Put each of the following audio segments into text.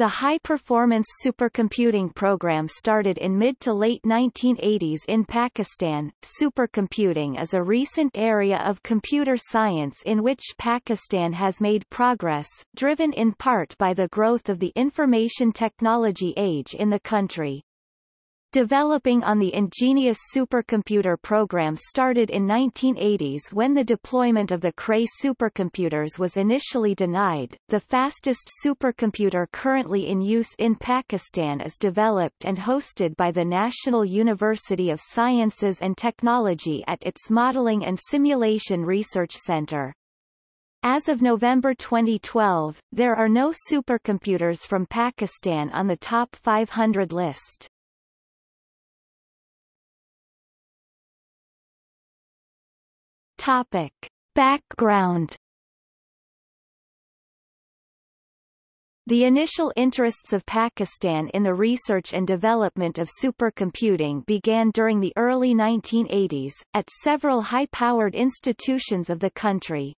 The high-performance supercomputing program started in mid to late 1980s in Pakistan. Supercomputing is a recent area of computer science in which Pakistan has made progress, driven in part by the growth of the information technology age in the country. Developing on the ingenious supercomputer program started in 1980s when the deployment of the Cray supercomputers was initially denied. The fastest supercomputer currently in use in Pakistan is developed and hosted by the National University of Sciences and Technology at its Modeling and Simulation Research Center. As of November 2012, there are no supercomputers from Pakistan on the top 500 list. Topic. Background The initial interests of Pakistan in the research and development of supercomputing began during the early 1980s, at several high-powered institutions of the country.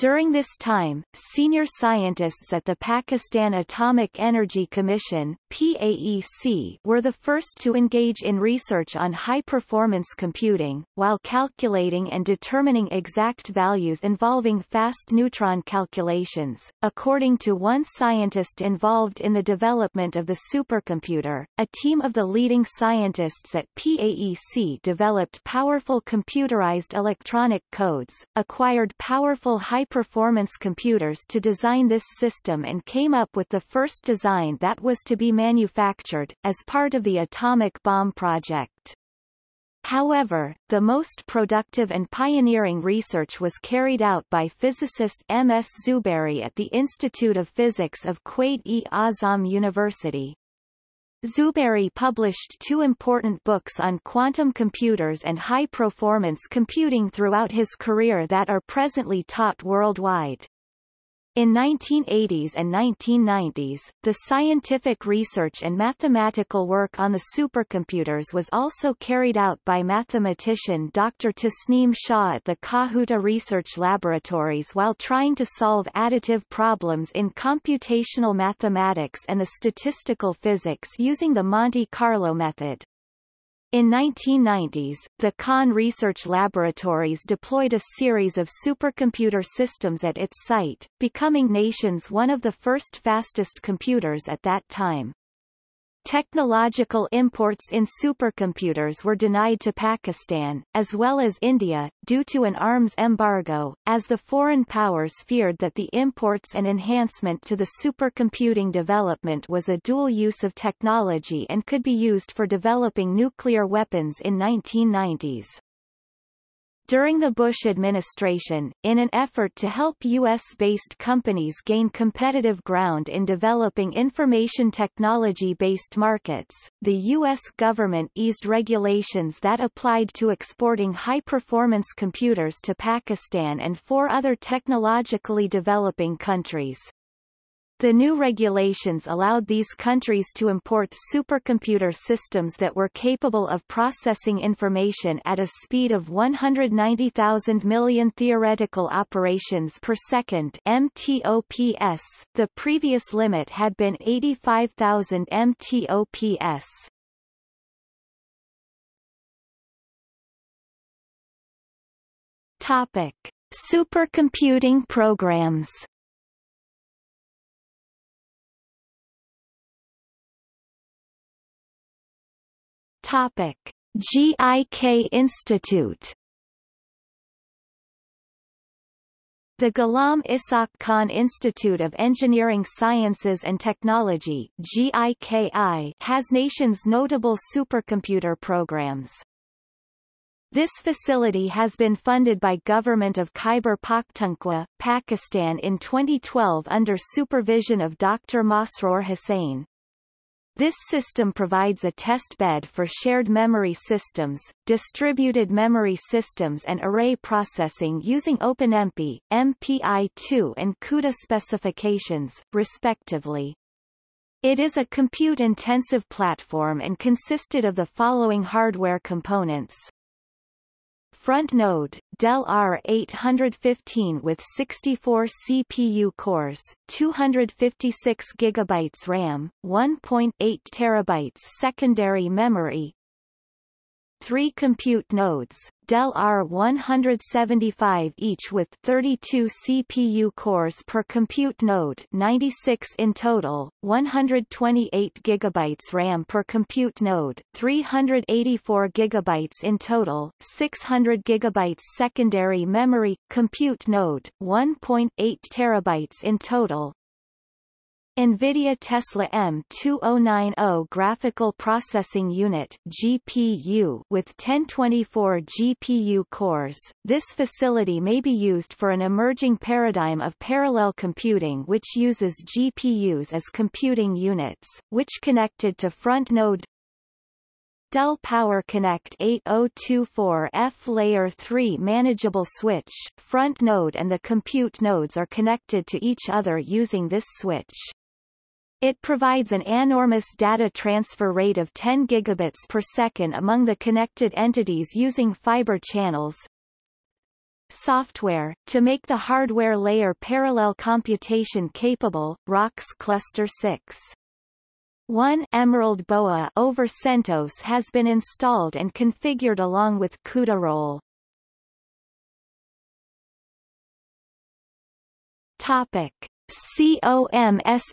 During this time, senior scientists at the Pakistan Atomic Energy Commission PAEC, were the first to engage in research on high-performance computing, while calculating and determining exact values involving fast neutron calculations. According to one scientist involved in the development of the supercomputer, a team of the leading scientists at PAEC developed powerful computerized electronic codes, acquired powerful high high-performance computers to design this system and came up with the first design that was to be manufactured, as part of the atomic bomb project. However, the most productive and pioneering research was carried out by physicist M. S. Zubairy at the Institute of Physics of Quaid-e-Azam University. Zubairy published two important books on quantum computers and high-performance computing throughout his career that are presently taught worldwide. In 1980s and 1990s, the scientific research and mathematical work on the supercomputers was also carried out by mathematician Dr. Tasneem Shah at the Kahuta Research Laboratories while trying to solve additive problems in computational mathematics and the statistical physics using the Monte Carlo method. In 1990s, the Khan Research Laboratories deployed a series of supercomputer systems at its site, becoming nation's one of the first fastest computers at that time. Technological imports in supercomputers were denied to Pakistan, as well as India, due to an arms embargo, as the foreign powers feared that the imports and enhancement to the supercomputing development was a dual use of technology and could be used for developing nuclear weapons in 1990s. During the Bush administration, in an effort to help U.S.-based companies gain competitive ground in developing information technology-based markets, the U.S. government eased regulations that applied to exporting high-performance computers to Pakistan and four other technologically developing countries. The new regulations allowed these countries to import supercomputer systems that were capable of processing information at a speed of 190,000 million theoretical operations per second MTOPS. The previous limit had been 85,000 MTOPS. Topic: Supercomputing programs. Topic: GIK Institute The Ghulam Ishaq Khan Institute of Engineering Sciences and Technology GIKI has nation's notable supercomputer programs. This facility has been funded by Government of Khyber Pakhtunkhwa, Pakistan in 2012 under supervision of Dr. Masroor Hussain. This system provides a test bed for shared memory systems, distributed memory systems and array processing using OpenMP, MPI-2 and CUDA specifications, respectively. It is a compute-intensive platform and consisted of the following hardware components. Front node, Dell R815 with 64 CPU cores, 256 GB RAM, 1.8 TB secondary memory, three compute nodes, Dell R175 each with 32 CPU cores per compute node 96 in total, 128 GB RAM per compute node, 384 GB in total, 600 GB secondary memory, compute node, 1.8 TB in total, NVIDIA Tesla M2090 Graphical Processing Unit GPU with 1024 GPU cores. This facility may be used for an emerging paradigm of parallel computing which uses GPUs as computing units, which connected to front node Dell Power Connect 8024F Layer 3 manageable switch, front node and the compute nodes are connected to each other using this switch. It provides an enormous data transfer rate of 10 gigabits per second among the connected entities using fiber channels. Software, to make the hardware layer parallel computation capable, Rocks Cluster 6. 1 Emerald Boa over CentOS has been installed and configured along with CUDA roll. Topic. COMSATS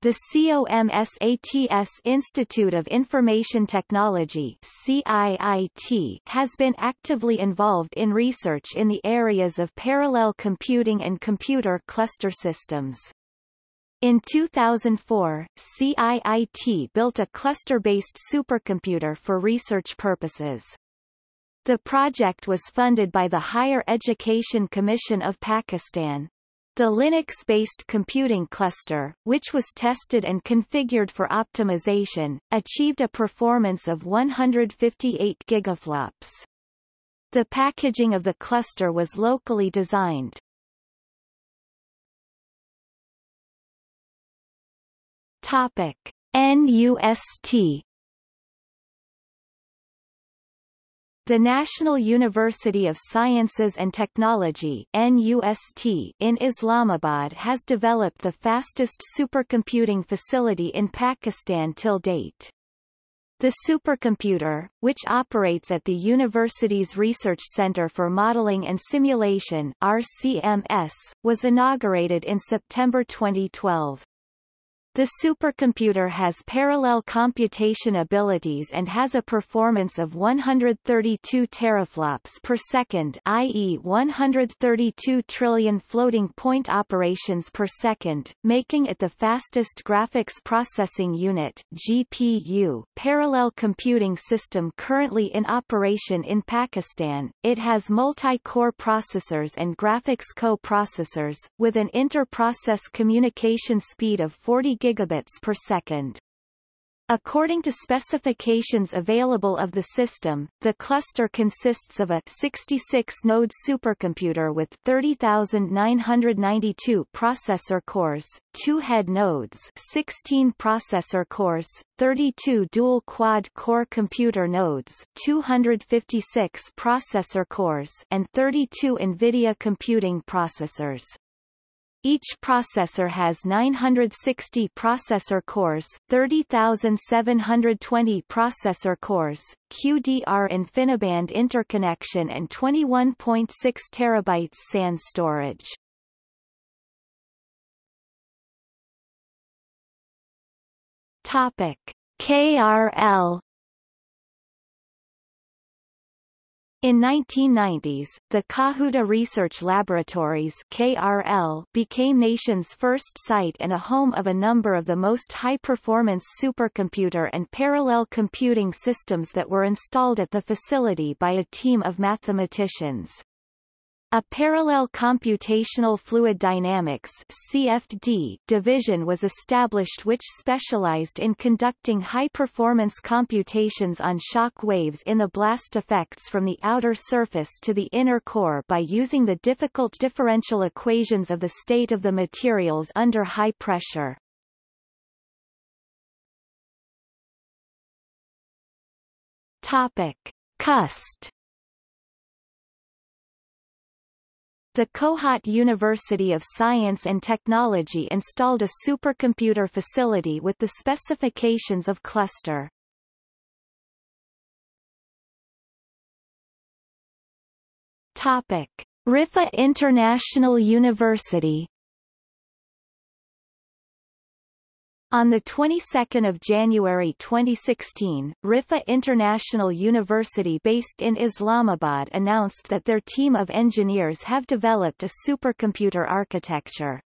The COMSATS Institute of Information Technology CIIT has been actively involved in research in the areas of parallel computing and computer cluster systems. In 2004, CIIT built a cluster-based supercomputer for research purposes. The project was funded by the Higher Education Commission of Pakistan. The Linux-based computing cluster, which was tested and configured for optimization, achieved a performance of 158 gigaflops. The packaging of the cluster was locally designed. Topic: NUST The National University of Sciences and Technology NUST in Islamabad has developed the fastest supercomputing facility in Pakistan till date. The supercomputer, which operates at the university's Research Center for Modeling and Simulation RCMS, was inaugurated in September 2012. The supercomputer has parallel computation abilities and has a performance of 132 teraflops per second i.e. 132 trillion floating point operations per second, making it the fastest graphics processing unit GPU parallel computing system currently in operation in Pakistan. It has multi-core processors and graphics co-processors, with an inter-process communication speed of 40 gigabits per second. According to specifications available of the system, the cluster consists of a 66-node supercomputer with 30,992 processor cores, two head nodes 16 processor cores, 32 dual quad-core computer nodes 256 processor cores and 32 NVIDIA computing processors. Each processor has 960 processor cores, 30,720 processor cores, QDR InfiniBand interconnection and 21.6 terabytes SAN storage. Topic: KRL In 1990s, the Kahuta Research Laboratories KRL became nation's first site and a home of a number of the most high-performance supercomputer and parallel computing systems that were installed at the facility by a team of mathematicians. A parallel computational fluid dynamics CFD division was established which specialized in conducting high-performance computations on shock waves in the blast effects from the outer surface to the inner core by using the difficult differential equations of the state of the materials under high pressure. Topic. KUST The Kohat University of Science and Technology installed a supercomputer facility with the specifications of cluster. Topic: Riphah International University On the 22nd of January 2016, Riphah International University based in Islamabad announced that their team of engineers have developed a supercomputer architecture.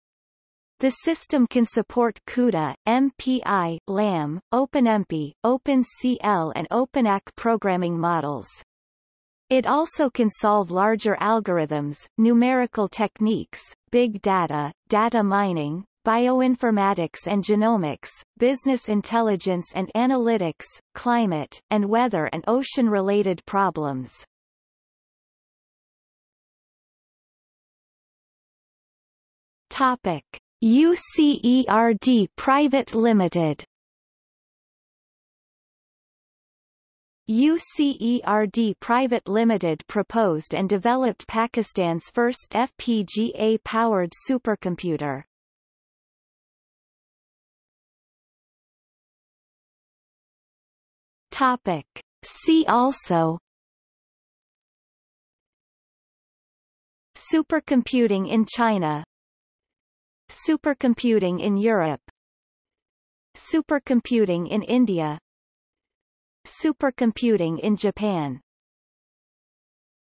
The system can support CUDA, MPI, LAM, OpenMP, OpenCL and OpenAC programming models. It also can solve larger algorithms, numerical techniques, big data, data mining, bioinformatics and genomics, business intelligence and analytics, climate, and weather and ocean-related problems. Topic. UCERD Private Limited UCERD Private Limited proposed and developed Pakistan's first FPGA-powered supercomputer. Topic. See also Supercomputing in China Supercomputing in Europe Supercomputing in India Supercomputing in Japan